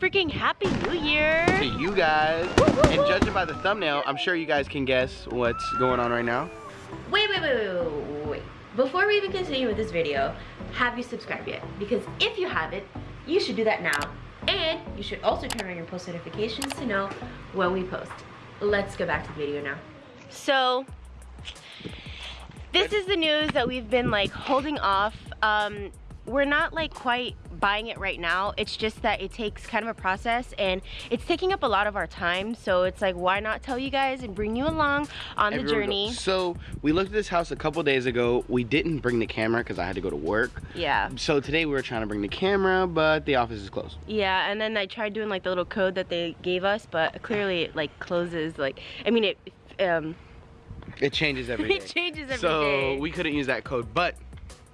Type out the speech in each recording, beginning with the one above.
freaking Happy New Year! To you guys. Woo, woo, woo. And judging by the thumbnail, I'm sure you guys can guess what's going on right now. Wait, wait, wait, wait, wait. Before we even continue with this video, have you subscribed yet? Because if you haven't, you should do that now. And you should also turn on your post notifications to know when we post. Let's go back to the video now. So, this is the news that we've been like holding off. Um, we're not like quite buying it right now it's just that it takes kind of a process and it's taking up a lot of our time so it's like why not tell you guys and bring you along on the journey? So we looked at this house a couple days ago. We didn't bring the camera because i had to go to work. Yeah. So today we were trying to bring the camera but the office is closed. Yeah and then i tried doing like the little code that they gave us but clearly it like closes like i mean it um it changes every day. it changes every so day. we couldn't use that code but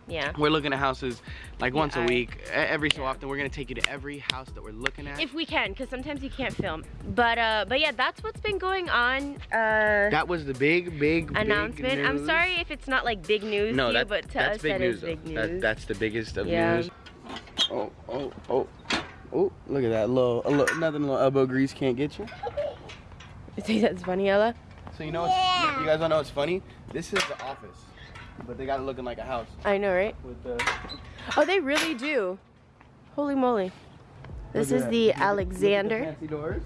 yeah. We're looking at houses like Yeah, once a week. Every so yeah. often, we're gonna take you to every house that we're looking at. If we can, because sometimes you can't film. But uh, but yeah, that's what's been going on. Uh, that was the big, big, big announcement. I'm sorry if it's not like big news No, to you, but to that's us big that news. is big news. That, that's the biggest of Yeah. news. Oh, oh, oh, oh! Look at that little, a little, nothing little elbow grease can't get you. You think that's funny, Ella? So you know, what's, you guys don't know what's funny? This is the office, but they got it looking like a house I know, right? with the. Oh, they really do. Holy moly. This is the that. Look at- look at the Alexander. fancy doors.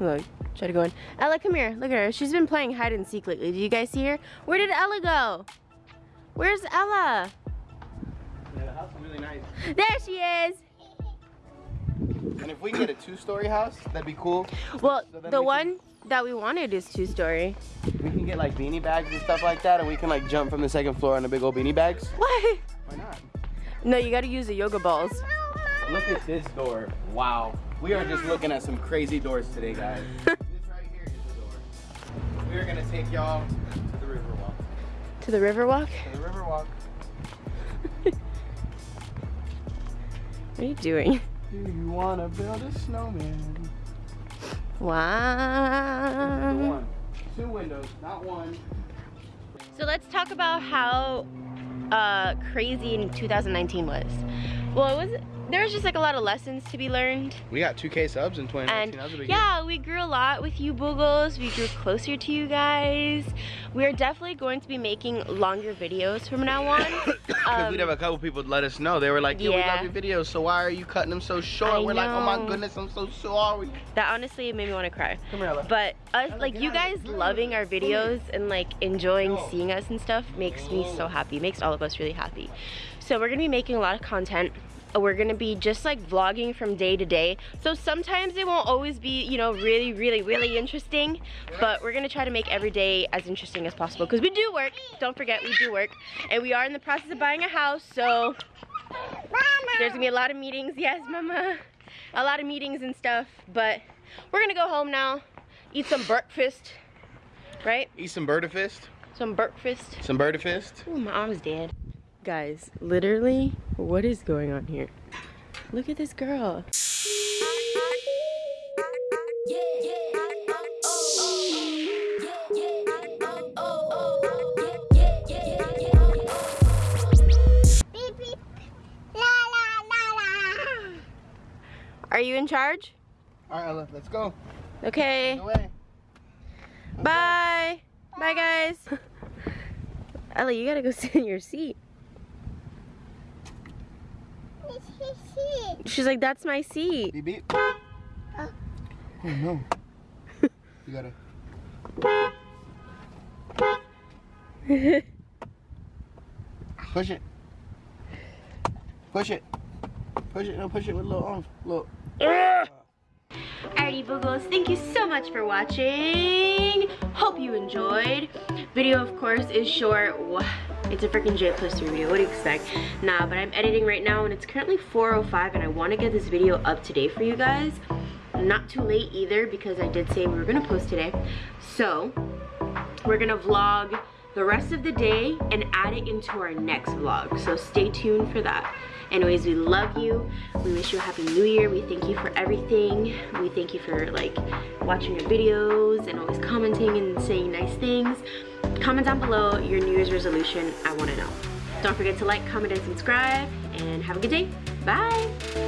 Look, try to go in. Ella, come here. Look at her. She's been playing hide and seek lately. Do you guys see her? Where did Ella go? Where's Ella? Yeah, the house is really nice. There she is. And if we can get a two-story house, that'd be cool. Well, So the we can- one that we wanted is two story. We can get like beanie bags and stuff like that, and we can like jump from the second floor on the big old beanie bags. Why? Why not? No, you gotta use the yoga balls. Look at this door. Wow. We are just looking at some crazy doors today, guys. this right here is the door. We are gonna take y'all to the river walk. To the river walk? To the river walk. What are you doing? Do you wanna build a snowman? Wow. one. Two windows, not one. So let's talk about how uh, crazy 2019 was. Well, it was there was just like a lot of lessons to be learned. We got 2K subs in 2019. And that was a big year. yeah, we grew a lot with you boogles. We grew closer to you guys. We're definitely going to be making longer videos from now on. Because Um, we'd have a couple people let us know. They were like, yo, we love your videos, so why are you cutting them so short? I we're like, oh my goodness, I'm so sorry. that honestly made me want to cry. Come here, But us, Ella, like you guys loving our videos and like enjoying seeing us and stuff makes me so happy. Makes all of us really happy. So we're gonna be making a lot of content. Uh, We're gonna be just like vlogging from day to day. So sometimes it won't always be, you know, really, really, really interesting. But we're gonna try to make every day as interesting as possible because we do work. Don't forget, we do work, and we are in the process of buying a house. So there's gonna be a lot of meetings. Yes, mama. A lot of meetings and stuff. But we're gonna go home now, eat some breakfast, right? Eat some Birdafist. Some breakfast. Some Birdafist. Ooh, my arm's dead. Guys, literally, what is going on here? Look at this girl. Beep beep. La la la la. Are you in charge? All right, Ella, let's go. Okay. No way. Bye. Bye, guys. Ellie, you gotta go sit in your seat. It's his seat. She's like, that's my seat. Beep beep. Uh. Oh no. you gotta. Push it. Push it. Push it. No, push it with a little arms. Look. Alrighty, Boogles, thank you so much for watching. Hope you enjoyed. Video, of course, is short. It's a freaking J plus 3 video. What do you expect? Nah, but I'm editing right now, and it's currently 4.05, and I want to get this video up today for you guys. Not too late either, because I did say we were going to post today. So, we're going to vlog the rest of the day and add it into our next vlog. So stay tuned for that. Anyways, we love you. We wish you a happy new year. We thank you for everything. We thank you for like watching our videos and always commenting and saying nice things. Comment down below your New Year's resolution. I want to know. Don't forget to like, comment, and subscribe. And have a good day. Bye.